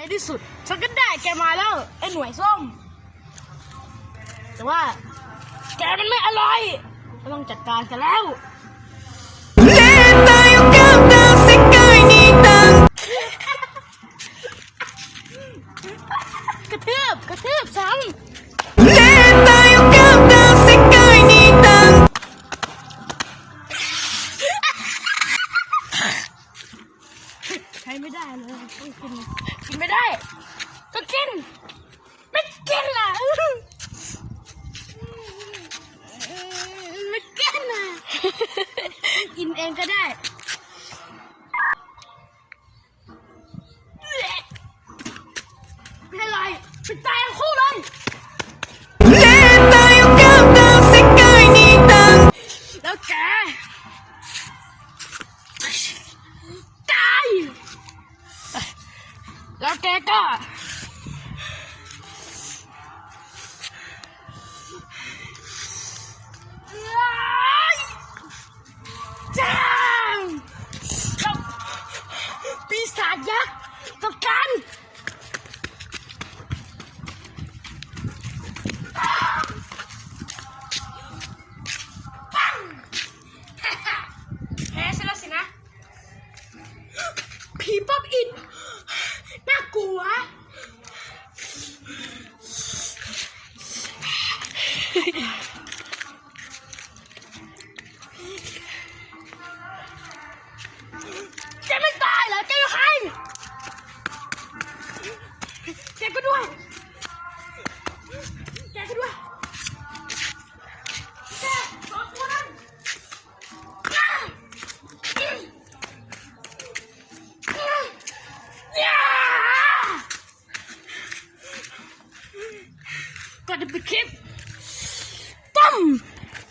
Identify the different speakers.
Speaker 1: ในที่สุด ฉันก็ได้แกมาแล้ว ไอ้หน่วยส้ม แต่ว่า แกมันไม่อร่อยก็ต้องจัดการกันแล้วกระเทืบกระเทืบซ้ำ ช้ไม่ได้เลยต้องกินกินไม่ได้ ก็กิน ไม่กินล่ะไม่กินล่ะกินเองก็ได้ไม่เป็นไรไปตาย แล้วแกก็ จ้างแล้วปีศาจยักษ์กับกันแพ้ฉันแล้วสินะผีป๊อบอิน น่ gotta be careful. Boom.